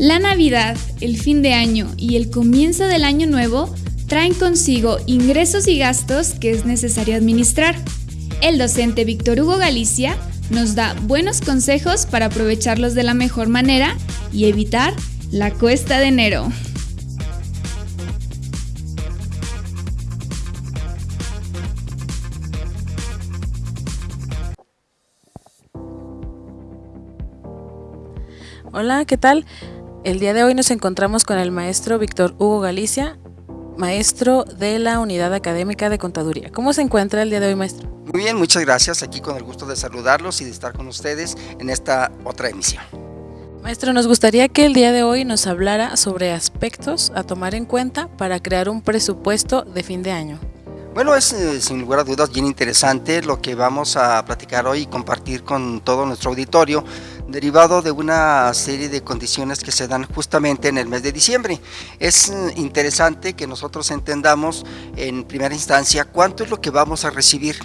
La Navidad, el fin de año y el comienzo del año nuevo traen consigo ingresos y gastos que es necesario administrar. El docente Víctor Hugo Galicia nos da buenos consejos para aprovecharlos de la mejor manera y evitar la cuesta de enero. Hola, ¿qué tal? El día de hoy nos encontramos con el maestro Víctor Hugo Galicia, maestro de la Unidad Académica de Contaduría. ¿Cómo se encuentra el día de hoy, maestro? Muy bien, muchas gracias. Aquí con el gusto de saludarlos y de estar con ustedes en esta otra emisión. Maestro, nos gustaría que el día de hoy nos hablara sobre aspectos a tomar en cuenta para crear un presupuesto de fin de año. Bueno, es eh, sin lugar a dudas bien interesante lo que vamos a platicar hoy y compartir con todo nuestro auditorio derivado de una serie de condiciones que se dan justamente en el mes de diciembre. Es interesante que nosotros entendamos en primera instancia cuánto es lo que vamos a recibir.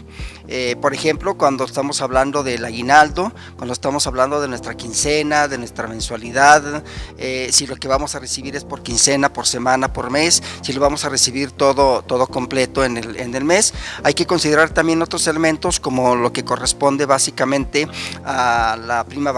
Eh, por ejemplo, cuando estamos hablando del aguinaldo, cuando estamos hablando de nuestra quincena, de nuestra mensualidad, eh, si lo que vamos a recibir es por quincena, por semana, por mes, si lo vamos a recibir todo, todo completo en el, en el mes. Hay que considerar también otros elementos como lo que corresponde básicamente a la prima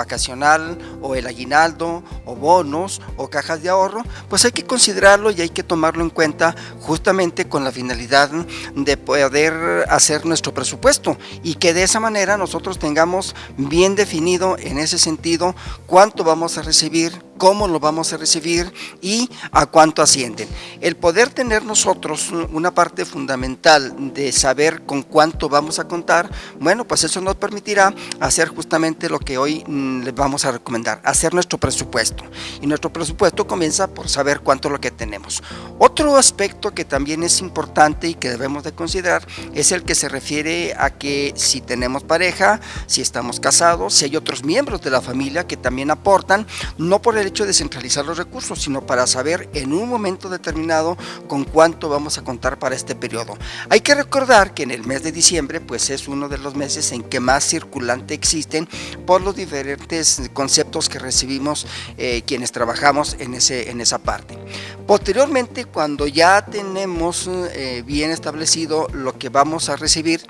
o el aguinaldo o bonos o cajas de ahorro, pues hay que considerarlo y hay que tomarlo en cuenta justamente con la finalidad de poder hacer nuestro presupuesto y que de esa manera nosotros tengamos bien definido en ese sentido cuánto vamos a recibir, cómo lo vamos a recibir y a cuánto ascienden. El poder tener nosotros una parte fundamental de saber con cuánto vamos a contar, bueno, pues eso nos permitirá hacer justamente lo que hoy mm, les vamos a recomendar, hacer nuestro presupuesto. Y nuestro presupuesto comienza por saber cuánto es lo que tenemos. Otro aspecto que también es importante y que debemos de considerar es el que se refiere a que si tenemos pareja, si estamos casados, si hay otros miembros de la familia que también aportan, no por el hecho de centralizar los recursos, sino para saber en un momento determinado con cuánto vamos a contar para este periodo. Hay que recordar que en el mes de diciembre pues es uno de los meses en que más circulante existen por los diferentes conceptos que recibimos eh, quienes trabajamos en, ese, en esa parte. Posteriormente, cuando ya tenemos eh, bien establecido lo que vamos a recibir,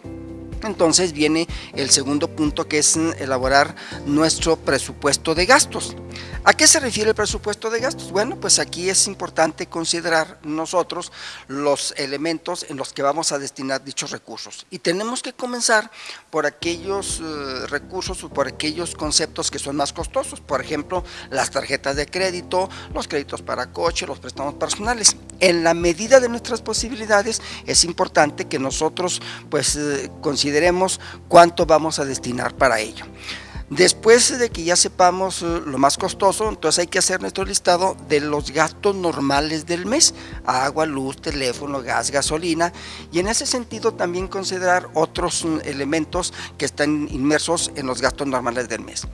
entonces viene el segundo punto que es elaborar nuestro presupuesto de gastos. ¿A qué se refiere el presupuesto de gastos? Bueno, pues aquí es importante considerar nosotros los elementos en los que vamos a destinar dichos recursos. Y tenemos que comenzar por aquellos eh, recursos o por aquellos conceptos que son más costosos. Por ejemplo, las tarjetas de crédito, los créditos para coche, los préstamos personales. En la medida de nuestras posibilidades es importante que nosotros pues eh, consideremos cuánto vamos a destinar para ello. Después de que ya sepamos eh, lo más costoso, entonces hay que hacer nuestro listado de los gastos normales del mes, agua, luz, teléfono, gas, gasolina, y en ese sentido también considerar otros mm, elementos que están inmersos en los gastos normales del mes.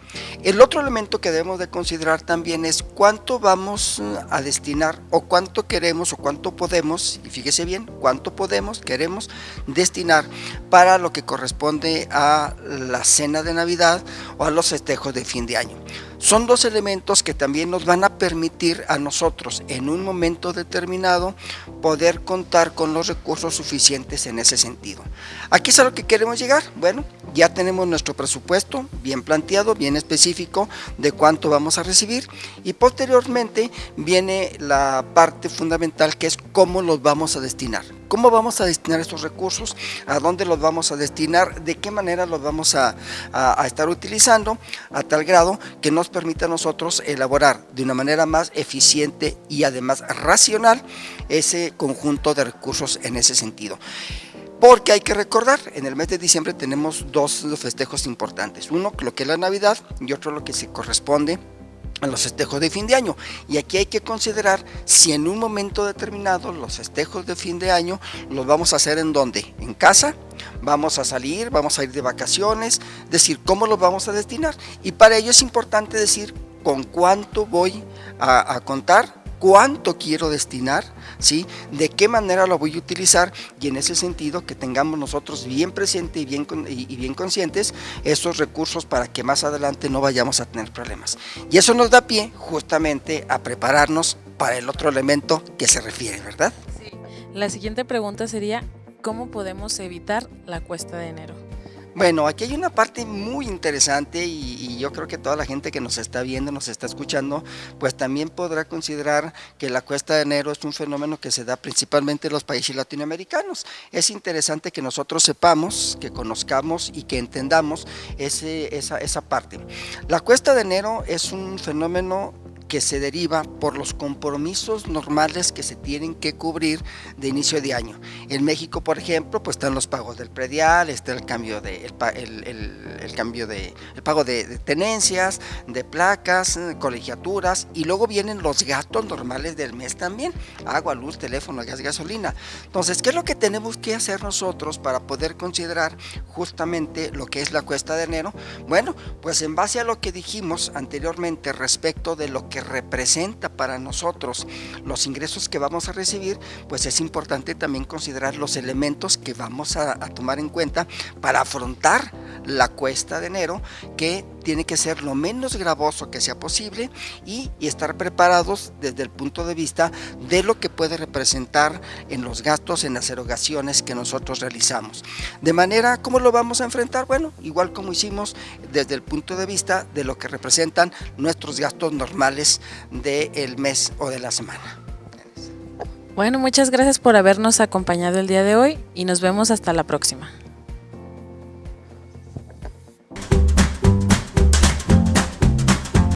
El otro elemento que debemos de considerar también es cuánto vamos mm, a destinar o cuánto queremos o cuánto podemos, y fíjese bien, cuánto podemos, queremos destinar para lo que corresponde a la cena de Navidad a los festejos de fin de año. Son dos elementos que también nos van a permitir a nosotros en un momento determinado poder contar con los recursos suficientes en ese sentido. Aquí es a lo que queremos llegar. Bueno, ya tenemos nuestro presupuesto bien planteado, bien específico de cuánto vamos a recibir y posteriormente viene la parte fundamental que es cómo los vamos a destinar. ¿Cómo vamos a destinar estos recursos? ¿A dónde los vamos a destinar? ¿De qué manera los vamos a, estar utilizando? A tal grado que nos permite a nosotros elaborar de una manera más eficiente y además racional ese conjunto de recursos en ese sentido. Porque hay que recordar, en el mes de diciembre tenemos dos festejos importantes. Uno, lo que es la Navidad y otro lo que se corresponde a los festejos de fin de año. Y aquí hay que considerar si en un momento determinado los festejos de fin de año los vamos a hacer en dónde? En casa, vamos a salir, vamos a ir de vacaciones, decir cómo los vamos a destinar. Y para ello es importante decir con cuánto voy a, a contar cuánto quiero destinar, ¿sí? de qué manera lo voy a utilizar y en ese sentido que tengamos nosotros bien presente y bien, y bien conscientes esos recursos para que más adelante no vayamos a tener problemas. Y eso nos da pie justamente a prepararnos para el otro elemento que se refiere, ¿verdad? Sí. La siguiente pregunta sería, ¿cómo podemos evitar la cuesta de enero? Bueno, aquí hay una parte muy interesante y, yo creo que toda la gente que nos está viendo, nos está escuchando, pues también podrá considerar que la cuesta de enero es un fenómeno que se da principalmente en los países latinoamericanos. Es interesante que nosotros sepamos, que conozcamos y que entendamos ese, esa, esa parte. La cuesta de enero es un fenómeno que se deriva por los compromisos normales que se tienen que cubrir de inicio de año. En México, por ejemplo, pues están los pagos del predial, está el cambio de el, cambio de el pago de, tenencias, de placas, eh, colegiaturas y luego vienen los gastos normales del mes también, agua, luz, teléfono, gas, gasolina. Entonces, ¿qué es lo que tenemos que hacer nosotros para poder considerar justamente lo que es la cuesta de enero? Bueno, pues en base a lo que dijimos anteriormente respecto de lo que representa para nosotros los ingresos que vamos a recibir, pues es importante también considerar los elementos que vamos a, tomar en cuenta para afrontar la cuesta de enero, que tiene que ser lo menos gravoso que sea posible y, estar preparados desde el punto de vista de lo que puede representar en los gastos, en las erogaciones que nosotros realizamos. De manera, ¿cómo lo vamos a enfrentar? Bueno, igual como hicimos desde el punto de vista de lo que representan nuestros gastos normales del mes o de la semana. Bueno, muchas gracias por habernos acompañado el día de hoy y nos vemos hasta la próxima.